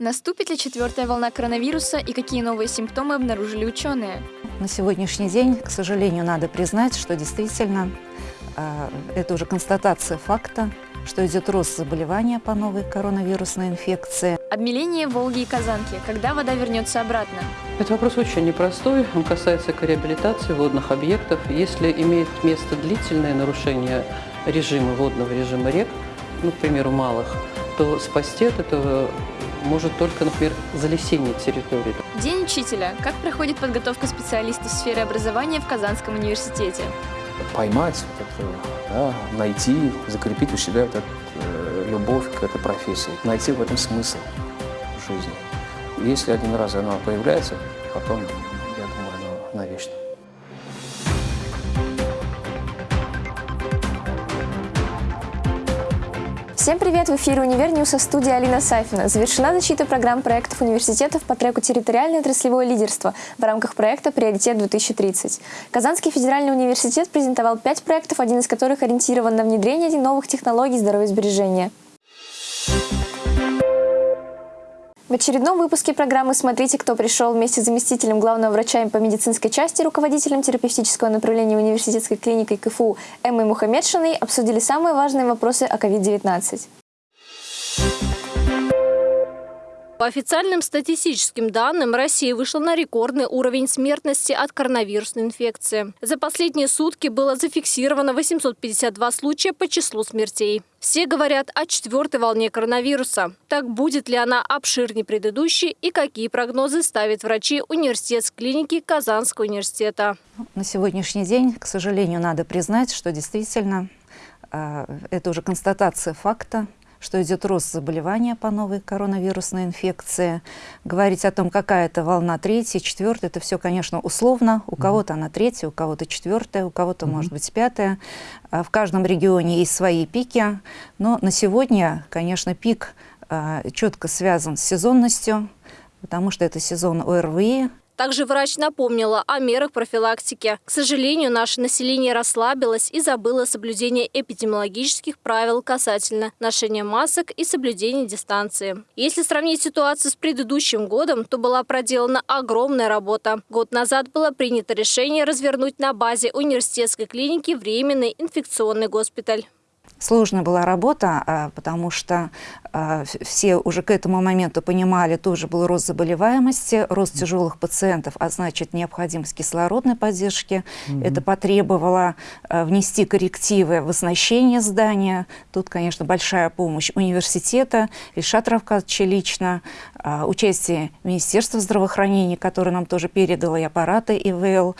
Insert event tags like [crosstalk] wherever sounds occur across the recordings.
Наступит ли четвертая волна коронавируса и какие новые симптомы обнаружили ученые? На сегодняшний день, к сожалению, надо признать, что действительно э, это уже констатация факта, что идет рост заболевания по новой коронавирусной инфекции. Обмеление Волги и Казанки. Когда вода вернется обратно? Это вопрос очень непростой. Он касается реабилитации водных объектов. Если имеет место длительное нарушение режима, водного режима рек, ну, к примеру, малых, то спасти от этого может только, например, залесение территории. День учителя. Как проходит подготовка специалистов в сфере образования в Казанском университете? Поймать, вот это, да, найти, закрепить у себя вот эту, э, любовь к этой профессии, найти в этом смысл жизни. Если один раз оно появляется, потом, Всем привет! В эфире «Универ Ньюса» студия Алина Сафина. Завершена защита программ проектов университетов по треку «Территориальное отраслевое лидерство» в рамках проекта «Приоритет-2030». Казанский федеральный университет презентовал пять проектов, один из которых ориентирован на внедрение новых технологий здоровья В очередном выпуске программы «Смотрите, кто пришел» вместе с заместителем главного врача по медицинской части, руководителем терапевтического направления университетской клиники КФУ Эммой Мухаммедшиной обсудили самые важные вопросы о COVID-19. По официальным статистическим данным, Россия вышла на рекордный уровень смертности от коронавирусной инфекции. За последние сутки было зафиксировано 852 случая по числу смертей. Все говорят о четвертой волне коронавируса. Так будет ли она обширнее предыдущей и какие прогнозы ставят врачи университетской клиники Казанского университета? На сегодняшний день, к сожалению, надо признать, что действительно э, это уже констатация факта, что идет рост заболевания по новой коронавирусной инфекции. Говорить о том, какая это волна третья, четвертая, это все, конечно, условно. У кого-то она третья, у кого-то четвертая, у кого-то, mm -hmm. может быть, пятая. А в каждом регионе есть свои пики. Но на сегодня, конечно, пик а, четко связан с сезонностью, потому что это сезон ОРВИ, также врач напомнила о мерах профилактики. К сожалению, наше население расслабилось и забыло соблюдение эпидемиологических правил касательно ношения масок и соблюдения дистанции. Если сравнить ситуацию с предыдущим годом, то была проделана огромная работа. Год назад было принято решение развернуть на базе университетской клиники временный инфекционный госпиталь. Сложная была работа, а, потому что а, все уже к этому моменту понимали, тоже был рост заболеваемости, рост тяжелых пациентов, а значит необходимость кислородной поддержки. Mm -hmm. Это потребовало а, внести коррективы в оснащение здания. Тут, конечно, большая помощь университета, Ильшат Равкадовича лично, участие Министерства здравоохранения, которое нам тоже передало и аппараты ИВЛ.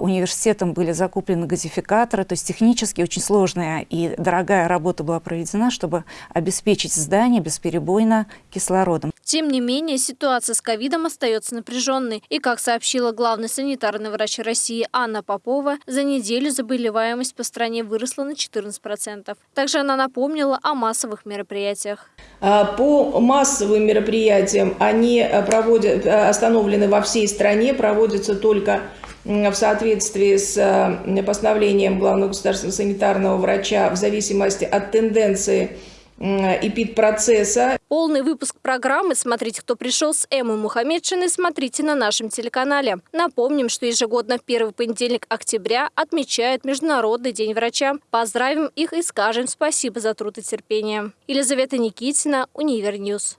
Университетом были закуплены газификаторы, то есть технически очень сложная и дорогая работа была проведена, чтобы обеспечить здание бесперебойно кислородом. Тем не менее, ситуация с ковидом остается напряженной. И, как сообщила главный санитарный врач России Анна Попова, за неделю заболеваемость по стране выросла на 14%. Также она напомнила о массовых мероприятиях. А, по массовым мероприятиям они э, проводят, э, остановлены во всей стране, проводятся только в соответствии с э, постановлением главного государственного санитарного врача в зависимости от тенденции эпид-процесса. Полный выпуск программы «Смотрите, кто пришел» с Эммой Мухаммедшиной смотрите на нашем телеканале. Напомним, что ежегодно в первый понедельник октября отмечают Международный день врача. Поздравим их и скажем спасибо за труд и терпение. Елизавета Никитина, Универньюз.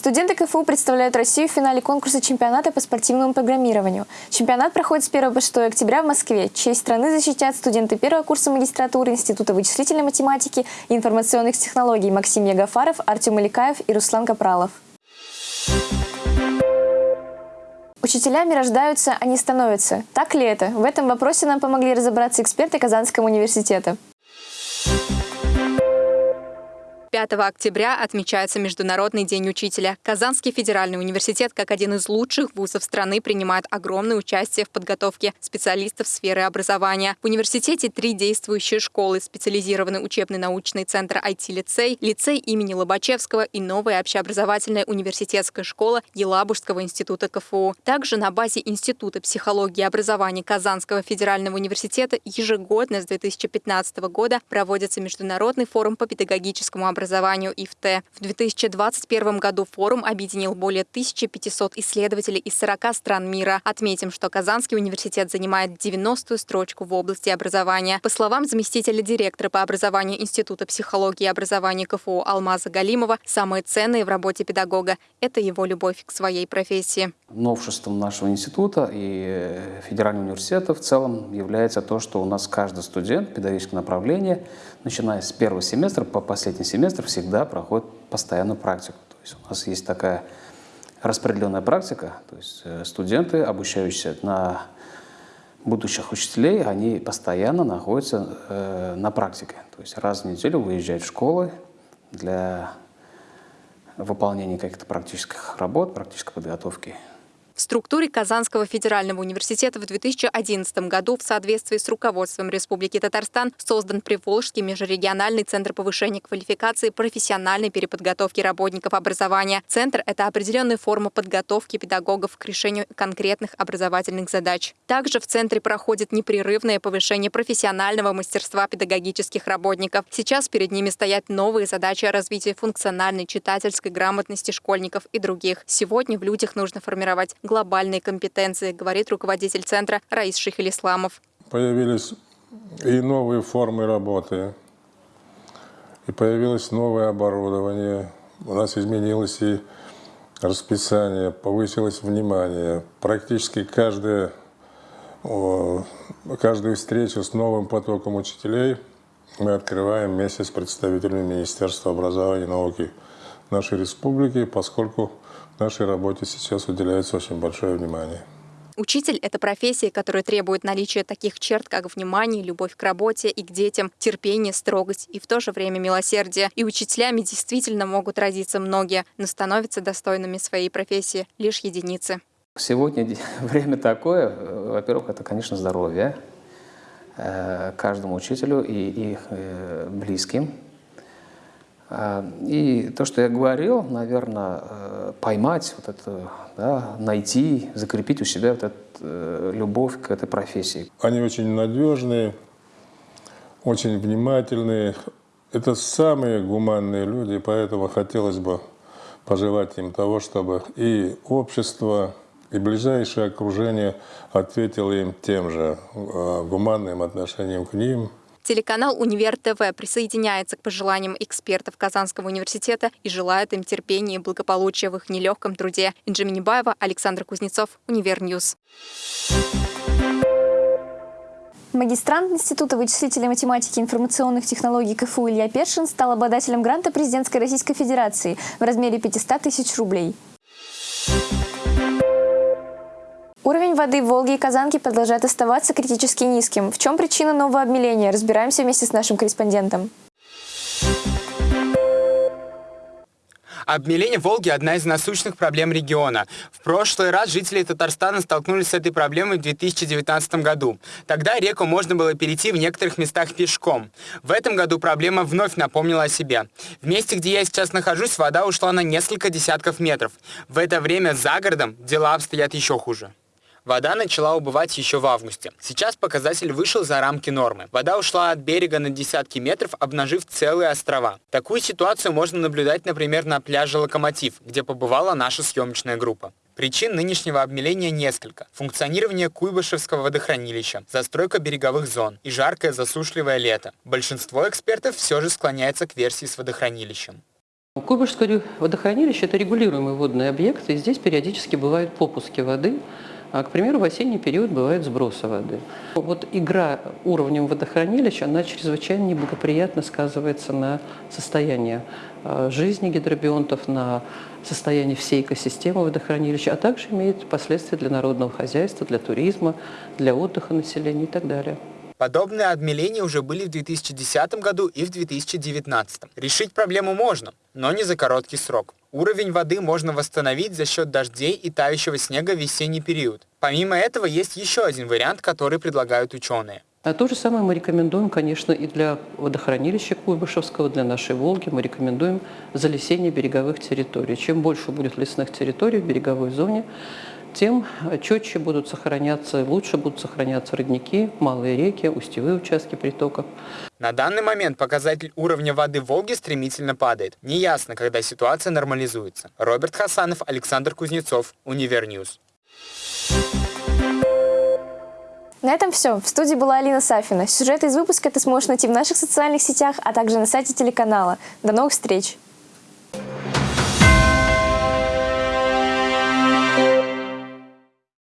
Студенты КФУ представляют Россию в финале конкурса чемпионата по спортивному программированию. Чемпионат проходит с 1 по 6 октября в Москве. Честь страны защитят студенты первого курса магистратуры Института вычислительной математики и информационных технологий Максим Ягафаров, Артем Иликаев и Руслан Капралов. Учителями рождаются, а не становятся. Так ли это? В этом вопросе нам помогли разобраться эксперты Казанского университета. 5 октября отмечается Международный день учителя. Казанский федеральный университет, как один из лучших вузов страны, принимает огромное участие в подготовке специалистов сферы образования. В университете три действующие школы, специализированный учебный научный центр IT-лицей, лицей имени Лобачевского и новая общеобразовательная университетская школа Елабужского института КФУ. Также на базе Института психологии и образования Казанского федерального университета ежегодно с 2015 года проводится Международный форум по педагогическому образованию образованию ИФТ. В 2021 году форум объединил более 1500 исследователей из 40 стран мира. Отметим, что Казанский университет занимает 90-ю строчку в области образования. По словам заместителя директора по образованию Института психологии и образования КФУ Алмаза Галимова, самое ценное в работе педагога – это его любовь к своей профессии. Новшеством нашего института и федерального университета в целом является то, что у нас каждый студент педагогического направления, начиная с первого семестра по последний семестр, всегда проходит постоянную практику. То есть у нас есть такая распределенная практика, то есть э, студенты, обучающиеся на будущих учителей, они постоянно находятся э, на практике. То есть раз в неделю выезжают в школы для выполнения каких-то практических работ, практической подготовки в структуре Казанского федерального университета в 2011 году в соответствии с руководством Республики Татарстан создан Приволжский межрегиональный центр повышения квалификации профессиональной переподготовки работников образования. Центр – это определенная форма подготовки педагогов к решению конкретных образовательных задач. Также в центре проходит непрерывное повышение профессионального мастерства педагогических работников. Сейчас перед ними стоят новые задачи развития функциональной читательской грамотности школьников и других. Сегодня в людях нужно формировать глобальные компетенции, говорит руководитель центра Раис Шихелисламов. Появились и новые формы работы, и появилось новое оборудование. У нас изменилось и расписание, повысилось внимание. Практически каждая, каждую встречу с новым потоком учителей мы открываем вместе с представителями Министерства образования и науки нашей республики, поскольку нашей работе сейчас уделяется очень большое внимание. Учитель – это профессия, которая требует наличия таких черт, как внимание, любовь к работе и к детям, терпение, строгость и в то же время милосердие. И учителями действительно могут родиться многие, но становятся достойными своей профессии лишь единицы. Сегодня [laughs] время такое, во-первых, это, конечно, здоровье э, каждому учителю и их э, близким. А, и то, что я говорил, наверное, э, поймать вот это, да, найти, закрепить у себя вот эту э, любовь к этой профессии. Они очень надежные, очень внимательные. Это самые гуманные люди, поэтому хотелось бы пожелать им того, чтобы и общество, и ближайшее окружение ответило им тем же э, гуманным отношением к ним – Телеканал «Универ ТВ» присоединяется к пожеланиям экспертов Казанского университета и желает им терпения и благополучия в их нелегком труде. Инжи Минибаева, Александр Кузнецов, Универньюз. Магистрант Института вычислительной математики и информационных технологий КФУ Илья Першин стал обладателем гранта президентской Российской Федерации в размере 500 тысяч рублей. Уровень воды в Волге и Казанке продолжает оставаться критически низким. В чем причина нового обмеления? Разбираемся вместе с нашим корреспондентом. Обмеление Волги – одна из насущных проблем региона. В прошлый раз жители Татарстана столкнулись с этой проблемой в 2019 году. Тогда реку можно было перейти в некоторых местах пешком. В этом году проблема вновь напомнила о себе. В месте, где я сейчас нахожусь, вода ушла на несколько десятков метров. В это время за городом дела обстоят еще хуже. Вода начала убывать еще в августе. Сейчас показатель вышел за рамки нормы. Вода ушла от берега на десятки метров, обнажив целые острова. Такую ситуацию можно наблюдать, например, на пляже «Локомотив», где побывала наша съемочная группа. Причин нынешнего обмеления несколько. Функционирование Куйбышевского водохранилища, застройка береговых зон и жаркое засушливое лето. Большинство экспертов все же склоняется к версии с водохранилищем. Куйбышевское водохранилище – это регулируемый водный объект, и здесь периодически бывают попуски воды, а, к примеру, в осенний период бывает сбросы воды. Вот игра уровнем водохранилища, она чрезвычайно неблагоприятно сказывается на состоянии а, жизни гидробионтов, на состоянии всей экосистемы водохранилища, а также имеет последствия для народного хозяйства, для туризма, для отдыха населения и так далее. Подобные обмеления уже были в 2010 году и в 2019. Решить проблему можно, но не за короткий срок. Уровень воды можно восстановить за счет дождей и тающего снега в весенний период. Помимо этого, есть еще один вариант, который предлагают ученые. А то же самое мы рекомендуем, конечно, и для водохранилища Куйбышевского, для нашей Волги. Мы рекомендуем залесение береговых территорий. Чем больше будет лесных территорий в береговой зоне, тем четче будут сохраняться, лучше будут сохраняться родники, малые реки, устьевые участки притоков. На данный момент показатель уровня воды Волги стремительно падает. Неясно, когда ситуация нормализуется. Роберт Хасанов, Александр Кузнецов, Универньюз. На этом все. В студии была Алина Сафина. Сюжеты из выпуска ты сможешь найти в наших социальных сетях, а также на сайте телеканала. До новых встреч!